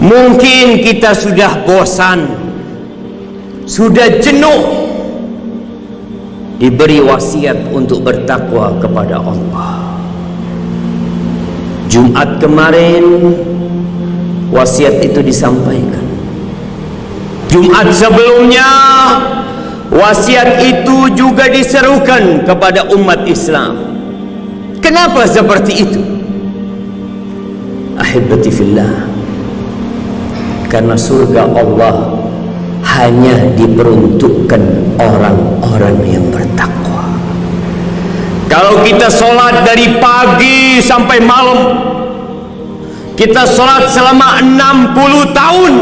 Mungkin kita sudah bosan Sudah jenuh. Diberi wasiat untuk bertakwa kepada Allah. Jumat kemarin Wasiat itu disampaikan. Jumat sebelumnya Wasiat itu juga diserukan kepada umat Islam. Kenapa seperti itu? Ahibati fillah karena surga Allah hanya diperuntukkan orang-orang yang bertakwa. Kalau kita solat dari pagi sampai malam kita solat selama 60 tahun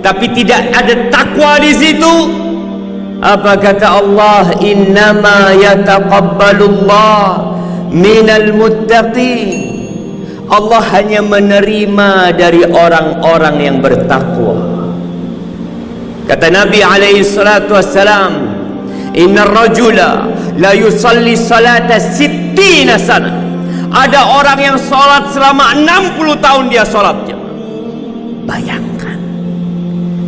tapi tidak ada takwa di situ apa kata Allah? Innama yataqabbalullah minal muttaqin Allah hanya menerima dari orang-orang yang bertakwa. Kata Nabi alaihi salatu wassalam, "Innar rajula la yusalli salata sittina sana." Ada orang yang salat selama 60 tahun dia salatnya. Bayangkan.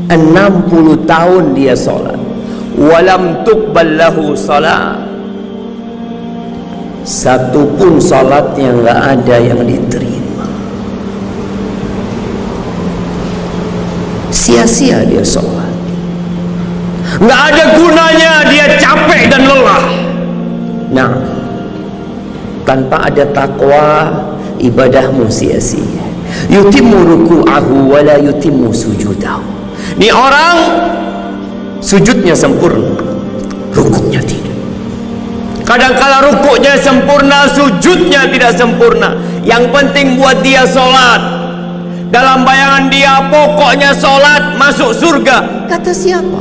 60 tahun dia salat. Walam tuqbal lahu salat satu pun salatnya enggak ada yang diterima. Sia-sia dia salat. Enggak ada gunanya dia capek dan lelah. Nah tanpa ada takwa ibadahmu sia-sia. Yutimmu ruku'ahu wa la yutimmu sujudahu. Ni orang sujudnya sempurna rukuknya tidak Kadang-kala rukuknya sempurna, sujudnya tidak sempurna. Yang penting buat dia solat. Dalam bayangan dia pokoknya solat masuk surga. Kata siapa?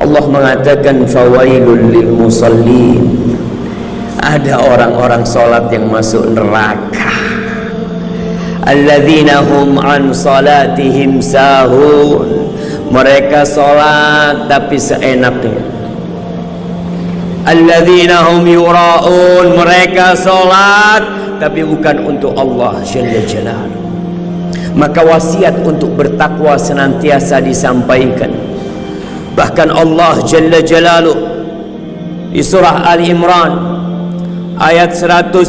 Allah mengatakan fawailul lil musallin. Ada orang-orang solat yang masuk neraka. Alladzina hum an salatihim sahun. Mereka solat tapi seenaknya alladzina hum yura'un. Mereka salat tapi bukan untuk Allah jalla jalaluhu maka wasiat untuk bertakwa senantiasa disampaikan. Bahkan Allah jalla jalaluhu di surah Ali Imran ayat 132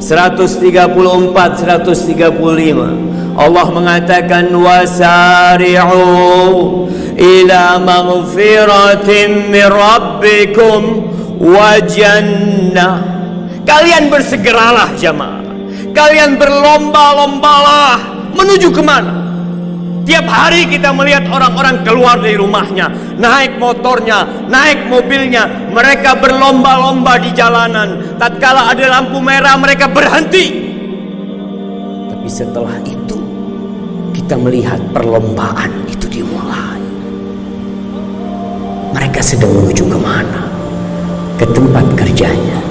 134 135 Allah mengatakan wasari'u maghfiratin min rabbikum wa jannah kalian bersegeralah jamaah kalian berlomba-lombalah. Menuju ke mana? Tiap hari kita melihat orang-orang keluar dari rumahnya. Naik motornya naik mobilnya. Mereka berlomba-lomba di jalanan. Tatkala ada lampu merah mereka berhenti. Tapi setelah itu kita melihat perlombaan mereka sedang menuju ke mana? Ke tempat kerjanya,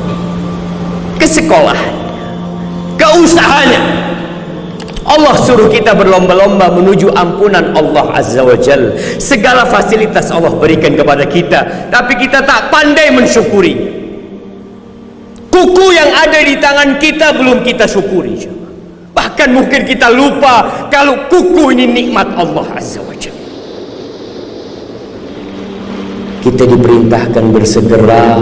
ke sekolah, ke usahanya. Allah suruh kita berlomba-lomba menuju ampunan Allah Azza wa Jal. Segala fasilitas Allah berikan kepada kita, tapi kita tak pandai mensyukuri. Kuku yang ada di tangan kita belum kita syukuri. Bahkan mungkin kita lupa kalau kuku ini nikmat Allah Azza wa Jal. Kita diperintahkan bersegera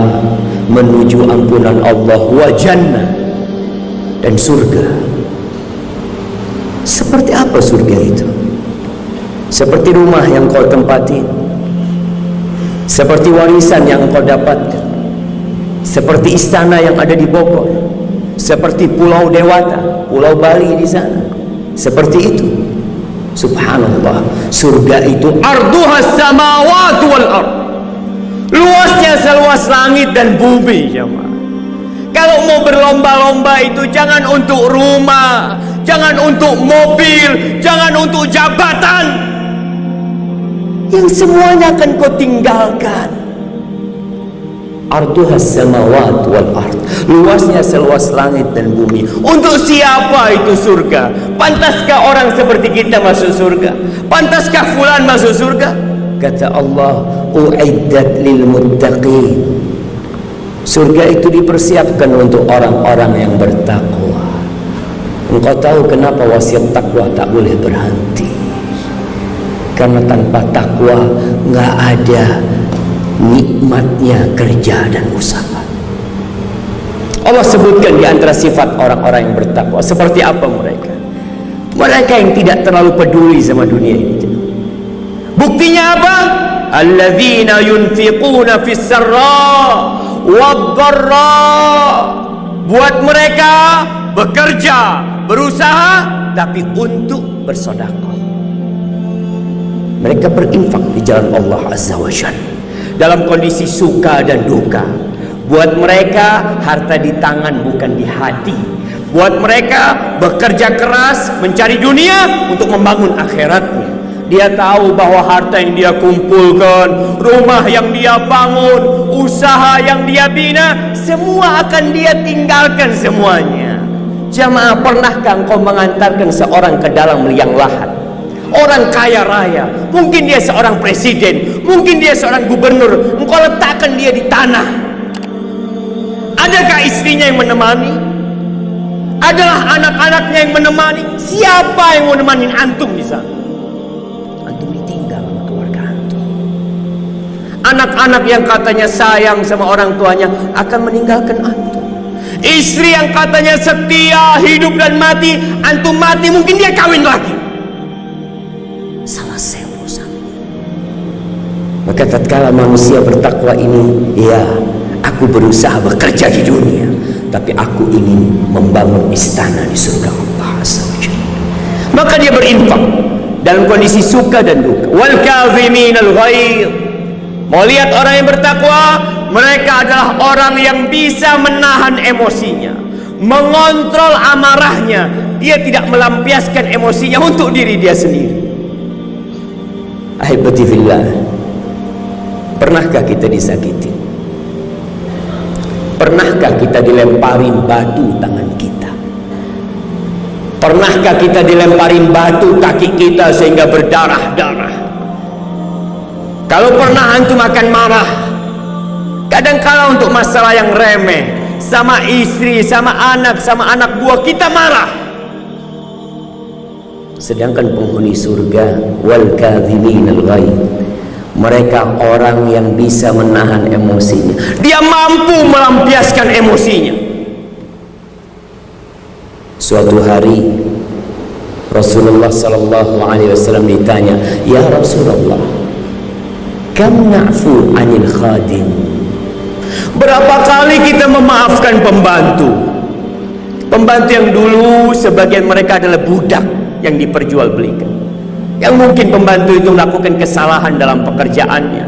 menuju ampunan Allah wa jannah dan surga. Seperti apa surga itu? Seperti rumah yang kau tempati. Seperti warisan yang kau dapatkan. Seperti istana yang ada di Bogor. Seperti pulau Dewata pulau Bali di sana. Seperti itu. Subhanallah. Surga itu arduhas samawati wal ardh luasnya seluas langit dan bumi jemaah. Kalau mau berlomba-lomba itu jangan untuk rumah jangan untuk mobil jangan untuk jabatan. Yang semuanya akan kau tinggalkan. Arduhas samawat wal ard. Luasnya seluas langit dan bumi. Untuk siapa itu surga? Pantaskah orang seperti kita masuk surga? Pantaskah fulan masuk surga? Kata Allah uiddat lil muttaqin surga itu dipersiapkan untuk orang-orang yang bertakwa Engkau tahu kenapa wasiat takwa tak boleh berhenti? Karena tanpa takwa nggak ada nikmatnya kerja dan usaha. Allah sebutkan di antara sifat orang-orang yang bertakwa seperti apa mereka? Mereka yang tidak terlalu peduli sama dunia ini. Buktinya apa? Alladzina yunfiquna fis sarra wad Buat mereka bekerja, berusaha tapi untuk bersedekah. Mereka berinfak di jalan Allah Azza wa Jalla dalam kondisi suka dan duka. Buat mereka harta di tangan bukan di hati. Buat mereka bekerja keras mencari dunia untuk membangun akhiratnya. Dia tahu bahwa harta yang dia kumpulkan, rumah yang dia bangun, usaha yang dia bina, semua akan dia tinggalkan semuanya. Jamaah pernahkah engkau mengantarkan seorang ke dalam liang lahat? Orang kaya raya, mungkin dia seorang presiden, mungkin dia seorang gubernur, engkau letakkan dia di tanah. Adakah istrinya yang menemani? Adalah anak-anaknya yang menemani? Siapa yang menemani antum di sana? Anak-anak yang katanya sayang sama orang tuanya akan meninggalkan antum. Istri yang katanya setia hidup dan mati, antum mati mungkin dia kawin lagi. Selesai urusan. Maka tatkala manusia bertakwa ini, ya aku berusaha bekerja di dunia, tapi aku ingin membangun istana di surga Allah Maka dia berinfak dalam kondisi suka dan duka. Wal kazimin al ghair. Mau lihat orang yang bertakwa, mereka adalah orang yang bisa menahan emosinya mengontrol amarahnya. Dia tidak melampiaskan emosinya untuk diri dia sendiri. Ahibati fillah pernahkah kita disakiti? Pernahkah kita dilemparin batu tangan kita? Pernahkah kita dilemparin batu kaki kita sehingga berdarah-darah kalau pernah antum akan marah Kadang-kala untuk masalah yang remeh sama istri, sama anak, sama anak buah kita marah. Sedangkan penghuni surga wal kadhimin al mereka orang yang bisa menahan emosinya. Dia mampu melampiaskan emosinya. Suatu hari Rasulullah sallallahu alaihi wasallam ditanya, "Ya Rasulullah, kam na'fu 'anil khadim?" Berapa kali kita memaafkan pembantu? Pembantu yang dulu sebagian mereka adalah budak yang diperjualbelikan. Yang mungkin pembantu itu melakukan kesalahan dalam pekerjaannya.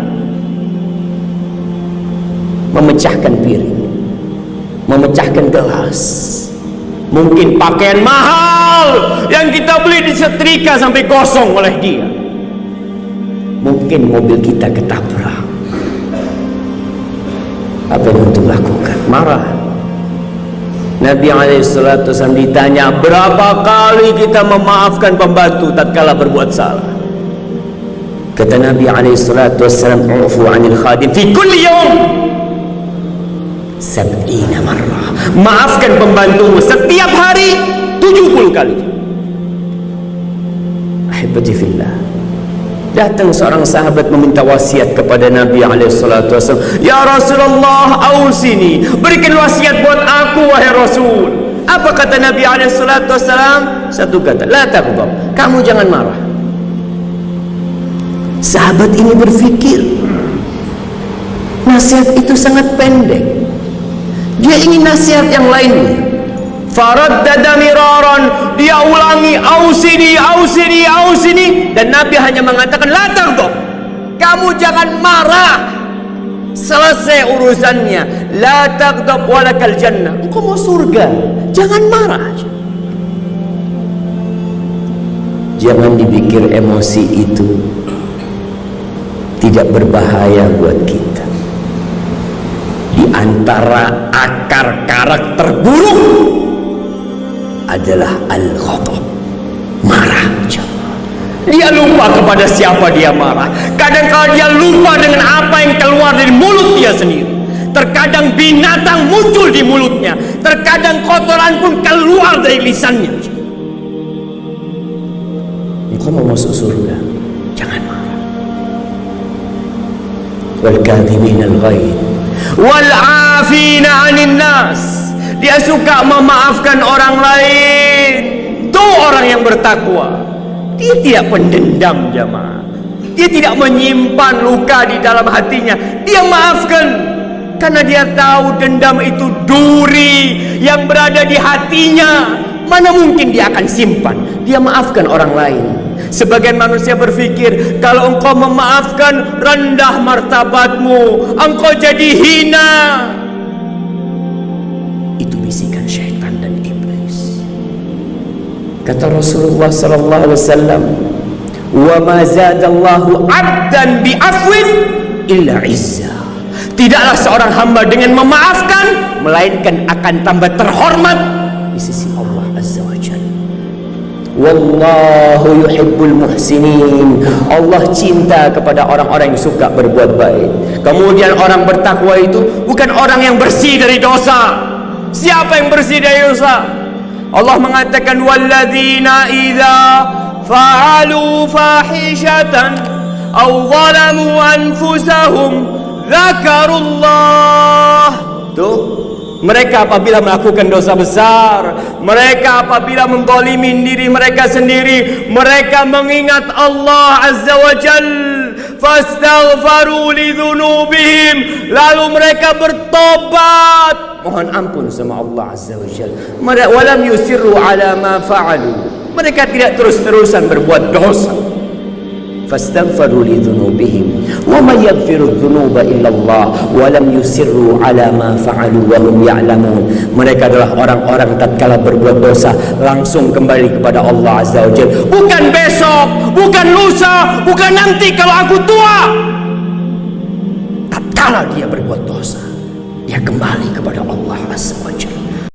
Memecahkan piring. Memecahkan gelas. Mungkin pakaian mahal yang kita beli disetrika sampai kosong oleh dia. Mungkin mobil kita ketabrak. Apa yang untuk lakukan? Marah. Nabi SAW ditanya berapa kali kita memaafkan pembantu tatkala berbuat salah? Kata Nabi SAW ufu anil khadim fi kulli yawm. Sab'ina marrah. Maafkan pembantumu setiap hari 70 kali. Ahibati fillah Datang seorang sahabat meminta wasiat kepada Nabi SAW. Ya Rasulullah, awsini. Berikan wasiat buat aku, wahai Rasul. Apa kata Nabi SAW? Satu kata, La taqdab. Kamu jangan marah. Sahabat ini berfikir. Nasihat itu sangat pendek. Dia ingin nasihat yang lainnya. Faraddada miraran dia ulangi ausini ausini ausini dan Nabi hanya mengatakan la taghdab. Kamu jangan marah. Selesai urusannya. La taghdab walakal jannah. Engkau mau surga. Jangan marah jangan dipikir emosi itu tidak berbahaya buat kita. Di antara akar karakter buruk adalah al-ghadab marah. Dia lupa kepada siapa dia marah. Kadang-kadang dia lupa dengan apa yang keluar dari mulut dia sendiri. Terkadang binatang muncul di mulutnya. Terkadang kotoran pun keluar dari lisannya. Engkau mau masuk surga? Jangan marah. Wal kadhimin al ghaid wal afina 'anil nas dia suka memaafkan orang lain. Tu orang yang bertakwa. Dia tidak pendendam jemaah. Dia tidak menyimpan luka di dalam hatinya. Dia maafkan karena dia tahu dendam itu duri yang berada di hatinya. Mana mungkin dia akan simpan? Dia maafkan orang lain. Sebagian manusia berpikir kalau engkau memaafkan rendah martabatmu. Engkau jadi hina kata Rasulullah sallallahu alaihi wasallam wa ma zadallahu 'abdan bi afwin illa izzah Tidaklah seorang hamba dengan memaafkan melainkan akan tambah terhormat di sisi Allah Azza wa Jalla. Wallahu yuhibbul muhsinin. Allah cinta kepada orang-orang yang suka berbuat baik. Kemudian orang bertakwa itu bukan orang yang bersih dari dosa. Siapa yang bersih dari dosa? Allah mengatakan walladzina idza fa'alu fahishatan aw zalamu anfusahum Zakarullah. Tu mereka apabila melakukan dosa besar Mereka apabila menggolimin diri mereka sendiri Mereka mengingat Allah Azza wa Jal Fastaghfaru lidhunubihim Lalu mereka bertobat Mohon ampun sama Allah Azza wa Jal. Walam yusirru ala ma fa'alu. Mereka tidak terus-terusan berbuat dosa. Fastaghfiru li dhunubihim wa may yaghfiru dhunuba illa Allah wa lam yusirru ala ma fa'alu wa hum ya'lamun. Mereka adalah orang-orang tatkala berbuat dosa langsung kembali kepada Allah azza wajalla bukan besok bukan lusa bukan nanti kalau aku tua. Tatkala dia berbuat dosa dia kembali kepada Allah azza wajalla